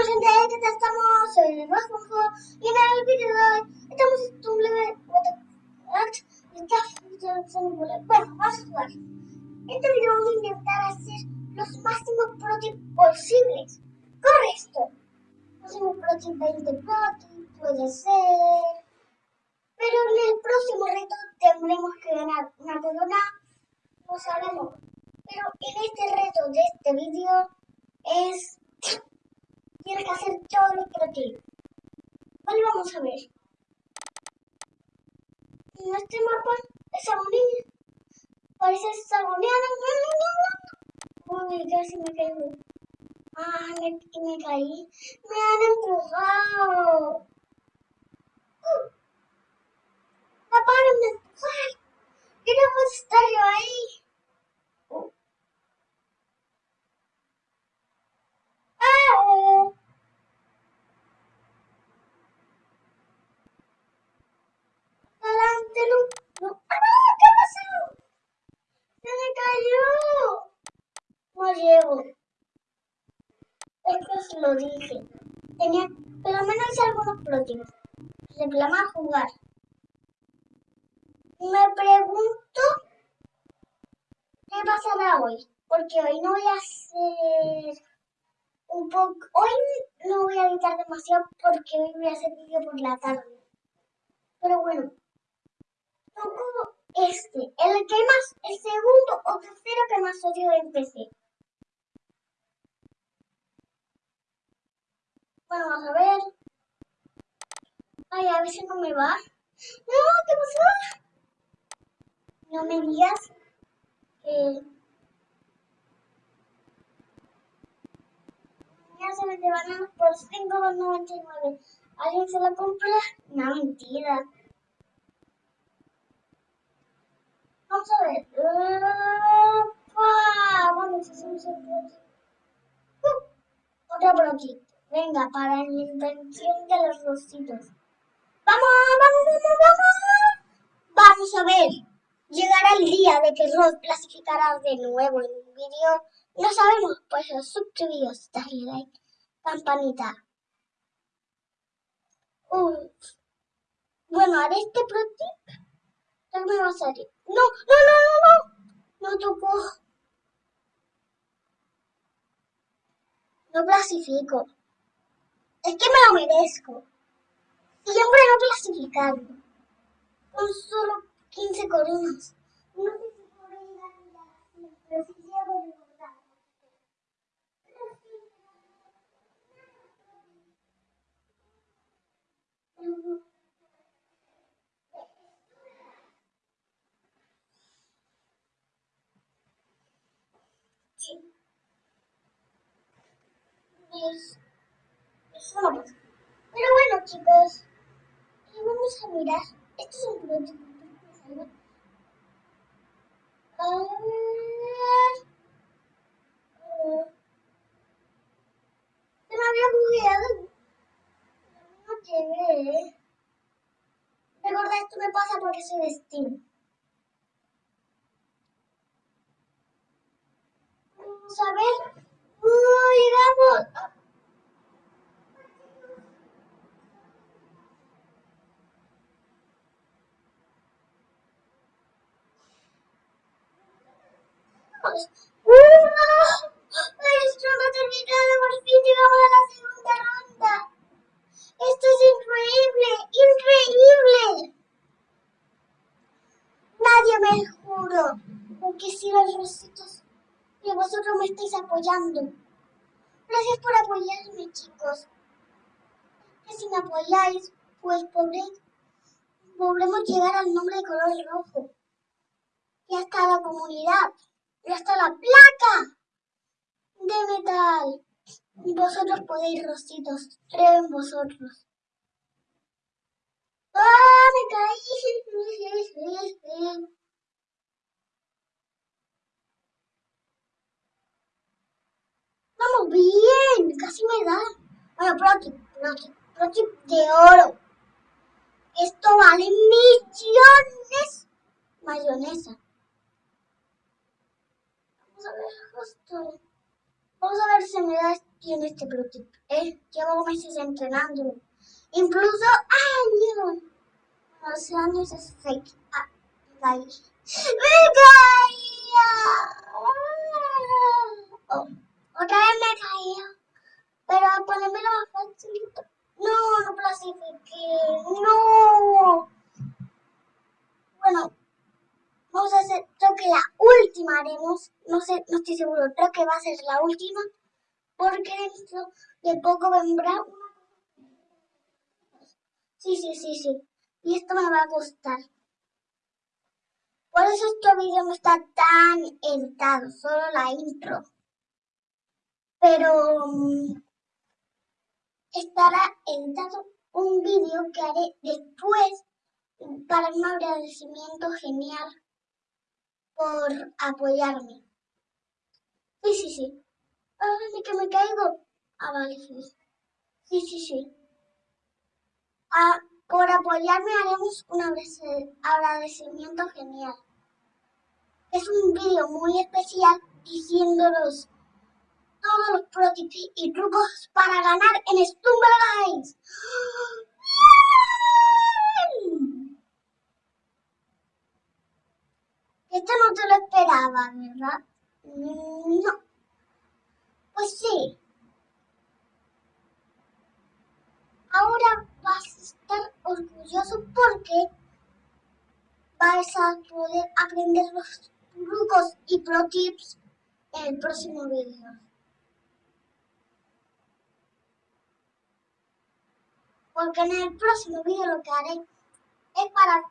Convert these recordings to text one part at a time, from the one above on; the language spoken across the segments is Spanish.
Bueno gente, ¿qué tal estamos? Soy el más y en el vídeo de hoy estamos en un leve Bueno, vamos a jugar. En este video vamos a intentar hacer los máximos protips posibles. Correcto. Máximo protip 20 protips, puede ser. Pero en el próximo reto tendremos que ganar una corona, no sabemos. Pero en este reto de este vídeo es tienes que hacer todo lo. Vale, vamos a ver. En este mapa es agonía. Parece agonía. Uy, casi me caí. Ah, me caí. Me han empujado. Uh. Papá, no me empujar. Queremos estar yo ahí. llevo. Esto lo dije. Tenía, por lo menos hice algunos próximos. Reclama jugar. Me pregunto qué pasará hoy. Porque hoy no voy a hacer un poco. Hoy no voy a editar demasiado porque hoy voy a hacer vídeo por la tarde. Pero bueno. Toco este. El que más, el segundo o tercero que más odio en PC. Vamos a ver. Ay, a ver si no me va. No, ¿qué pasó? No me digas que... Ya se me bananas por 5,99. ¿Alguien se la compra? No, mentira. Vamos a ver. Uh, bueno, si hacemos el uh, Otra por aquí. Venga, para la invención de los rositos. ¡Vamos, vamos, vamos, vamos! Vamos a ver. Llegará el día de que Rod clasificará de nuevo en un vídeo. No sabemos, pues suscribíos, dale like, campanita. Bueno, haré este pro tip. ¿Qué me va a salir? No, no, no, no, no. No tocó. No clasifico. Es que me lo merezco. Siempre no clasificado. Con solo 15 coronas. No sé si podré llegar a la pero sí llego verdad. Sí. Es pero bueno, chicos, vamos a mirar. Esto es un producto. A ver. Se me había bugueado. No llegué. Recuerda, esto me pasa porque soy de Steam. Vamos a ver. ¡Uh, llegamos! ¡Uh! Esto no terminado, por fin llegamos a la segunda ronda. Esto es increíble, increíble. Nadie me juro, porque si los rositos y vosotros me estáis apoyando. Gracias por apoyarme, chicos. Que si me apoyáis, pues podremos llegar al nombre de color rojo. Y hasta la comunidad. Y hasta la placa de metal. Vosotros podéis, rositos. Creo en vosotros. ¡Ah! Me caí. Vamos bien. Casi me da. Bueno, protip, protip, protip de oro. Esto vale millones. Mayonesa. Vamos a ver justo. Vamos a ver si me da tiene este protip. ¿eh? Llevo meses entrenando. Incluso años. Hace años es fake. Ah, me caí. ¡Me caía! Oh, otra vez me caía. Pero al ponerme más facilito. No, no clasifiqué. No. Bueno, vamos a hacer, creo que la última haremos. No sé, no estoy seguro. Creo que va a ser la última. Porque dentro de poco vendrá Sí, sí, sí, sí. Y esto me va a costar. Por eso este vídeo no está tan editado, solo la intro. Pero mm, estará editado un vídeo que haré después para un agradecimiento genial por apoyarme. Sí, sí, sí. Ahora que me caigo. Ah, vale, sí. Sí, sí, sí. Ah, por apoyarme haremos un agradecimiento genial. Es un vídeo muy especial diciéndolos todos los prototips y trucos para ganar en Stumble Guys. Esto no te esperaba, ¿verdad? Mm, no. Pues sí. Ahora vas a estar orgulloso porque vas a poder aprender los trucos y pro tips en el próximo vídeo. Porque en el próximo vídeo lo que haré es para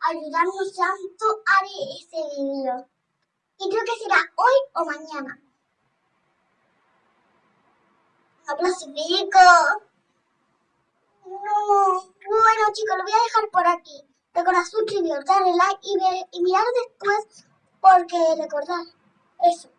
ayudarnos tanto haré ese vídeo. Y creo que será hoy o mañana. No clasifico. No. Bueno chicos, lo voy a dejar por aquí. Recordad suscribiros, darle like y, ver, y mirar después porque recordad eso.